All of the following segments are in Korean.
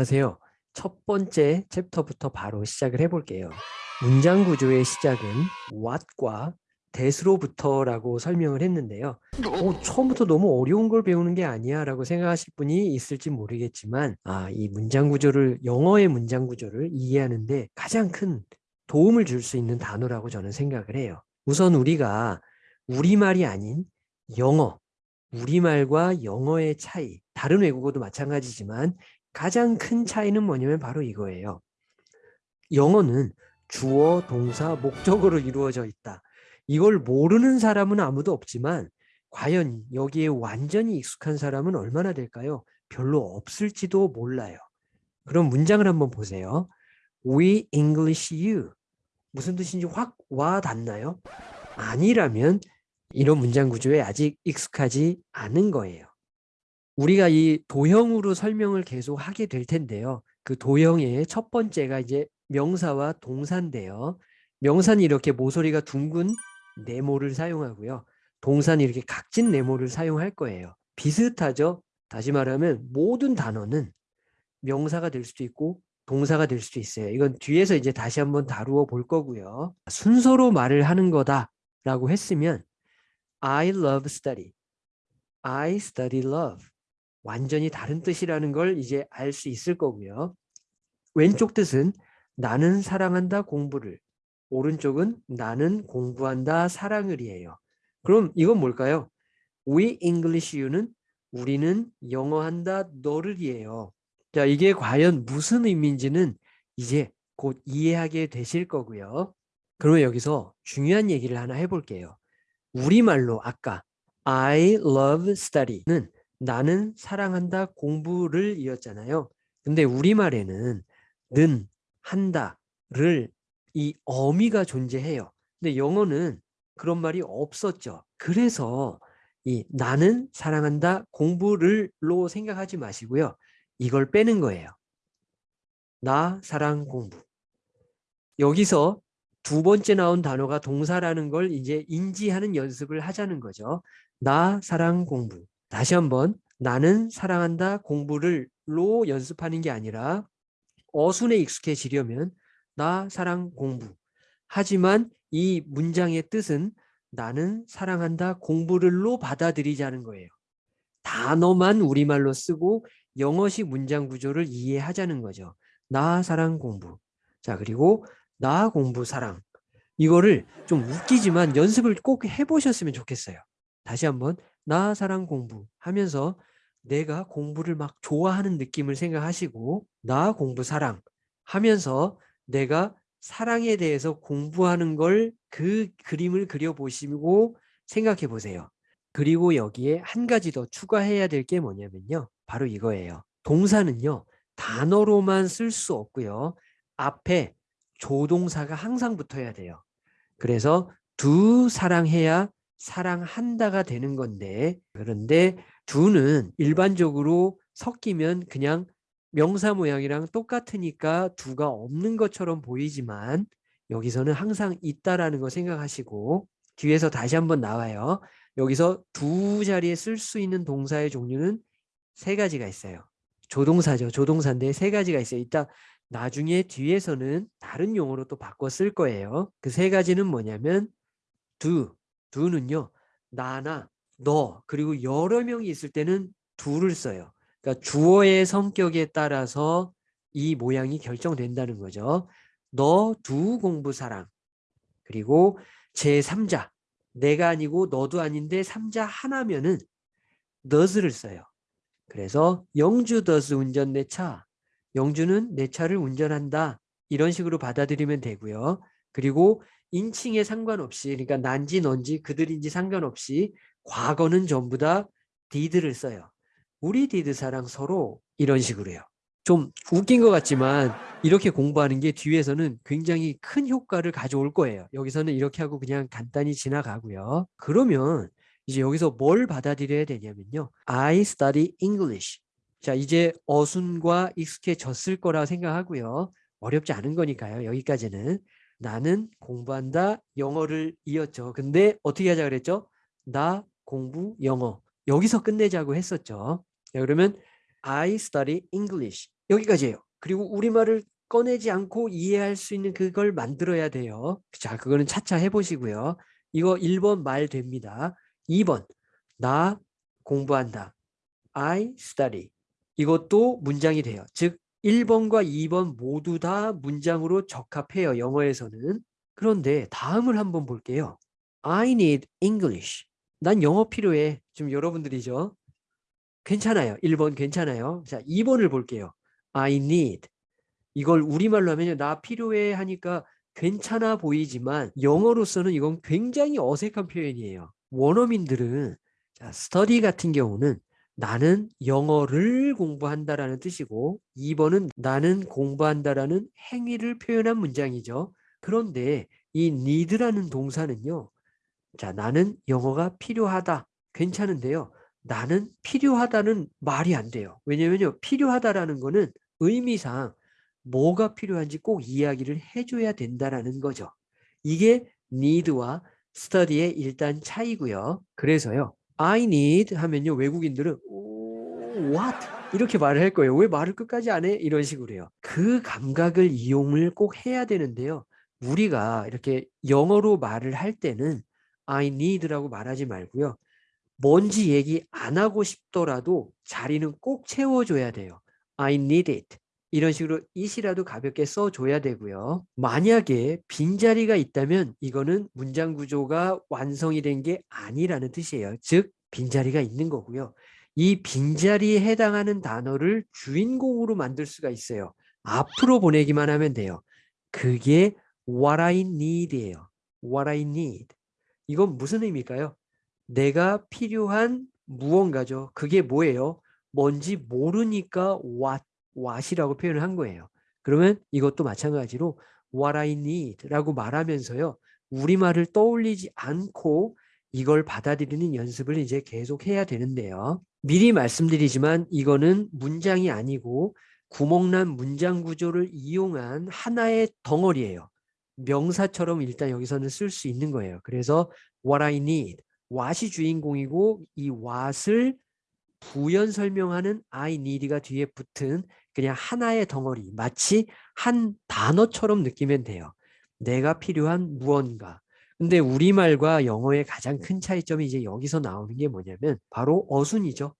안녕하세요. 첫 번째 챕터부터 바로 시작을 해볼게요. 문장 구조의 시작은 what과 that으로부터라고 설명을 했는데요. 어, 처음부터 너무 어려운 걸 배우는 게 아니야 라고 생각하실 분이 있을지 모르겠지만 아, 이 문장 구조를 영어의 문장 구조를 이해하는데 가장 큰 도움을 줄 수 있는 단어라고 저는 생각을 해요. 우선 우리가 우리말이 아닌 영어, 우리말과 영어의 차이, 다른 외국어도 마찬가지지만 가장 큰 차이는 뭐냐면 바로 이거예요. 영어는 주어, 동사, 목적으로 이루어져 있다. 이걸 모르는 사람은 아무도 없지만 과연 여기에 완전히 익숙한 사람은 얼마나 될까요? 별로 없을지도 몰라요. 그럼 문장을 한번 보세요. We English you. 무슨 뜻인지 확 와 닿나요? 아니라면 이런 문장 구조에 아직 익숙하지 않은 거예요. 우리가 이 도형으로 설명을 계속 하게 될 텐데요. 그 도형의 첫 번째가 이제 명사와 동사인데요. 명사는 이렇게 모서리가 둥근 네모를 사용하고요. 동사는 이렇게 각진 네모를 사용할 거예요. 비슷하죠? 다시 말하면 모든 단어는 명사가 될 수도 있고 동사가 될 수도 있어요. 이건 뒤에서 이제 다시 한번 다루어 볼 거고요. 순서로 말을 하는 거다라고 했으면 I love study. I study love. 완전히 다른 뜻이라는 걸 이제 알 수 있을 거고요. 왼쪽 뜻은 나는 사랑한다 공부를. 오른쪽은 나는 공부한다 사랑을 이에요. 그럼 이건 뭘까요? We English U는 우리는 영어한다 너를 이에요. 자, 이게 과연 무슨 의미인지는 이제 곧 이해하게 되실 거고요. 그러면 여기서 중요한 얘기를 하나 해볼게요. 우리말로 아까 I love study는 나는 사랑한다 공부를 이었잖아요. 근데 우리말에는 는, 한다를 이 어미가 존재해요. 근데 영어는 그런 말이 없었죠. 그래서 이 나는 사랑한다 공부를로 생각하지 마시고요. 이걸 빼는 거예요. 나 사랑 공부. 여기서 두 번째 나온 단어가 동사라는 걸 이제 인지하는 연습을 하자는 거죠. 나 사랑 공부. 다시 한번 나는 사랑한다 공부를 로 연습하는 게 아니라 어순에 익숙해지려면 나 사랑 공부. 하지만 이 문장의 뜻은 나는 사랑한다 공부를로 받아들이자는 거예요. 단어만 우리말로 쓰고 영어식 문장 구조를 이해하자는 거죠. 나 사랑 공부. 자 그리고 나 공부 사랑. 이거를 좀 웃기지만 연습을 꼭 해보셨으면 좋겠어요. 다시 한번 나 사랑 공부 하면서 내가 공부를 막 좋아하는 느낌을 생각하시고 나 공부 사랑 하면서 내가 사랑에 대해서 공부하는 걸 그 그림을 그려보시고 생각해 보세요. 그리고 여기에 한 가지 더 추가해야 될 게 뭐냐면요. 바로 이거예요. 동사는요. 단어로만 쓸 수 없고요. 앞에 조동사가 항상 붙어야 돼요. 그래서 두 사랑해야 사랑한다가 되는 건데 그런데 두는 일반적으로 섞이면 그냥 명사 모양이랑 똑같으니까 두가 없는 것처럼 보이지만 여기서는 항상 있다라는 거 생각하시고 뒤에서 다시 한번 나와요. 여기서 두 자리에 쓸 수 있는 동사의 종류는 세 가지가 있어요. 조동사죠. 조동사인데 세 가지가 있어요. 이따 나중에 뒤에서는 다른 용어로 또 바꿔 쓸 거예요. 그 세 가지는 뭐냐면 두, 두는요. 나나 너 그리고 여러 명이 있을 때는 두를 써요. 그러니까 주어의 성격에 따라서 이 모양이 결정된다는 거죠. 너 두 공부 사랑 그리고 제3자 내가 아니고 너도 아닌데 3자 하나면은 does를 써요. 그래서 영주 does 운전 내 차, 영주는 내 차를 운전한다 이런 식으로 받아들이면 되고요. 그리고 인칭에 상관없이 그러니까 난지 넌지 그들인지 상관없이 과거는 전부 다 did를 써요. 우리 디드 사랑 서로 이런 식으로요. 좀 웃긴 것 같지만 이렇게 공부하는 게 뒤에서는 굉장히 큰 효과를 가져올 거예요. 여기서는 이렇게 하고 그냥 간단히 지나가고요. 그러면 이제 여기서 뭘 받아들여야 되냐면요. I study English. 자 이제 어순과 익숙해졌을 거라 생각하고요. 어렵지 않은 거니까요. 여기까지는. 나는 공부한다 영어를 이었죠. 근데 어떻게 하자 그랬죠? 나 공부 영어. 여기서 끝내자고 했었죠. 자, 그러면 I study English. 여기까지예요. 그리고 우리말을 꺼내지 않고 이해할 수 있는 그걸 만들어야 돼요. 자, 그거는 차차 해보시고요. 이거 1번 말 됩니다. 2번 나 공부한다. I study. 이것도 문장이 돼요. 즉 1번과 2번 모두 다 문장으로 적합해요. 영어에서는. 그런데 다음을 한번 볼게요. I need English. 난 영어 필요해. 지금 여러분들이죠. 괜찮아요. 1번 괜찮아요. 자, 2번을 볼게요. I need. 이걸 우리말로 하면요. 나 필요해 하니까 괜찮아 보이지만 영어로서는 이건 굉장히 어색한 표현이에요. 원어민들은 자, study 같은 경우는 나는 영어를 공부한다라는 뜻이고 2번은 나는 공부한다라는 행위를 표현한 문장이죠. 그런데 이 need라는 동사는요. 자, 나는 영어가 필요하다. 괜찮은데요. 나는 필요하다는 말이 안 돼요. 왜냐면요. 필요하다라는 거는 의미상 뭐가 필요한지 꼭 이야기를 해줘야 된다라는 거죠. 이게 need와 study의 일단 차이고요. 그래서요. I need 하면요. 외국인들은 what? 이렇게 말을 할 거예요. 왜 말을 끝까지 안 해? 이런 식으로 해요. 그 감각을 이용을 꼭 해야 되는데요. 우리가 이렇게 영어로 말을 할 때는 I need라고 말하지 말고요. 뭔지 얘기 안 하고 싶더라도 자리는 꼭 채워줘야 돼요. I need it. 이런 식으로 it이라도 가볍게 써줘야 되고요. 만약에 빈자리가 있다면 이거는 문장 구조가 완성이 된 게 아니라는 뜻이에요. 즉 빈자리가 있는 거고요. 이 빈자리에 해당하는 단어를 주인공으로 만들 수가 있어요. 앞으로 보내기만 하면 돼요. 그게 what I need예요. what I need. 이건 무슨 의미일까요? 내가 필요한 무언가죠. 그게 뭐예요? 뭔지 모르니까 what, what이라고 표현을 한 거예요. 그러면 이것도 마찬가지로 what I need 라고 말하면서요. 우리말을 떠올리지 않고 이걸 받아들이는 연습을 이제 계속 해야 되는데요. 미리 말씀드리지만 이거는 문장이 아니고 구멍난 문장 구조를 이용한 하나의 덩어리예요. 명사처럼 일단 여기서는 쓸 수 있는 거예요. 그래서 what I need, what이 주인공이고 이 what을 부연 설명하는 I need가 뒤에 붙은 그냥 하나의 덩어리, 마치 한 단어처럼 느끼면 돼요. 내가 필요한 무언가. 근데 우리말과 영어의 가장 큰 차이점이 이제 여기서 나오는 게 뭐냐면 바로 어순이죠.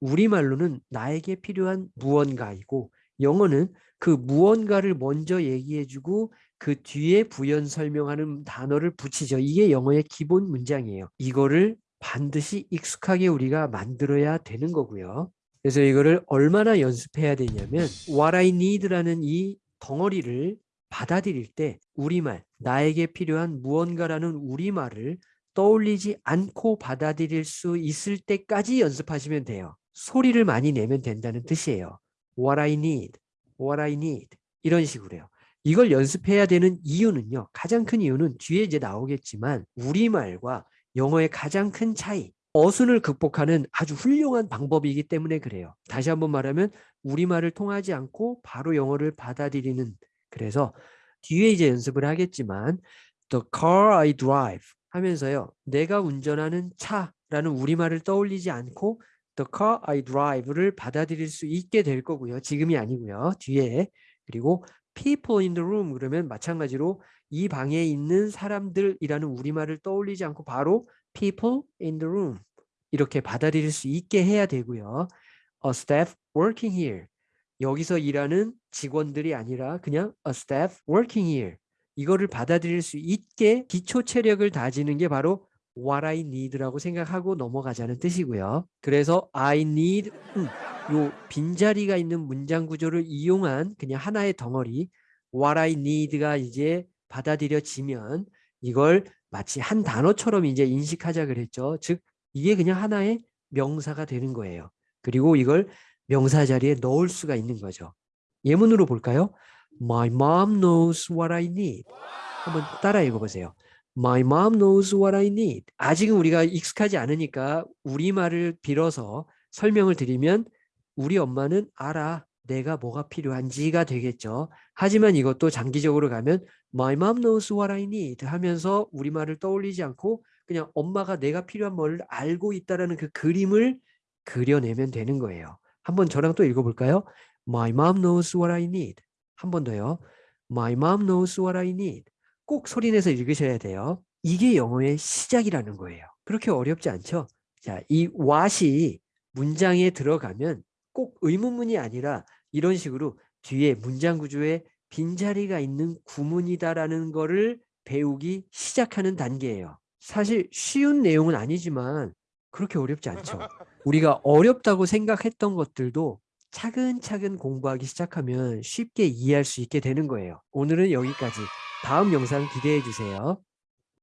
우리말로는 나에게 필요한 무언가이고 영어는 그 무언가를 먼저 얘기해주고 그 뒤에 부연 설명하는 단어를 붙이죠. 이게 영어의 기본 문장이에요. 이거를 반드시 익숙하게 우리가 만들어야 되는 거고요. 그래서 이거를 얼마나 연습해야 되냐면 what I need라는 이 덩어리를 받아들일 때 우리말, 나에게 필요한 무언가라는 우리말을 떠올리지 않고 받아들일 수 있을 때까지 연습하시면 돼요. 소리를 많이 내면 된다는 뜻이에요. What I need, what I need 이런 식으로요. 이걸 연습해야 되는 이유는요. 가장 큰 이유는 뒤에 이제 나오겠지만 우리말과 영어의 가장 큰 차이 어순을 극복하는 아주 훌륭한 방법이기 때문에 그래요. 다시 한번 말하면 우리말을 통하지 않고 바로 영어를 받아들이는 그래서 뒤에 이제 연습을 하겠지만 The car I drive 하면서요. 내가 운전하는 차라는 우리말을 떠올리지 않고 The car I drive를 받아들일 수 있게 될 거고요. 지금이 아니고요. 뒤에 그리고 people in the room 그러면 마찬가지로 이 방에 있는 사람들이라는 우리말을 떠올리지 않고 바로 people in the room 이렇게 받아들일 수 있게 해야 되고요. A staff working here 여기서 일하는 직원들이 아니라 그냥 a staff working here 이거를 받아들일 수 있게 기초 체력을 다지는 게 바로 what I need라고 생각하고 넘어가자는 뜻이고요. 그래서 I need 음, 요 빈자리가 있는 문장 구조를 이용한 그냥 하나의 덩어리 what I need가 이제 받아들여지면 이걸 마치 한 단어처럼 이제 인식하자 그랬죠. 즉 이게 그냥 하나의 명사가 되는 거예요. 그리고 이걸 명사 자리에 넣을 수가 있는 거죠. 예문으로 볼까요? My mom knows what I need. 한번 따라 읽어보세요. My mom knows what I need. 아직은 우리가 익숙하지 않으니까 우리말을 빌어서 설명을 드리면 우리 엄마는 알아. 내가 뭐가 필요한지가 되겠죠. 하지만 이것도 장기적으로 가면 My mom knows what I need 하면서 우리말을 떠올리지 않고 그냥 엄마가 내가 필요한 뭘 알고 있다라는 그 그림을 그려내면 되는 거예요. 한번 저랑 또 읽어볼까요? My mom knows what I need. 한 번 더요. My mom knows what I need. 꼭 소리내서 읽으셔야 돼요. 이게 영어의 시작이라는 거예요. 그렇게 어렵지 않죠? 자, 이 what이 문장에 들어가면 꼭 의문문이 아니라 이런 식으로 뒤에 문장 구조에 빈자리가 있는 구문이다라는 거를 배우기 시작하는 단계예요. 사실 쉬운 내용은 아니지만 그렇게 어렵지 않죠. 우리가 어렵다고 생각했던 것들도 차근차근 공부하기 시작하면 쉽게 이해할 수 있게 되는 거예요. 오늘은 여기까지. 다음 영상 기대해 주세요.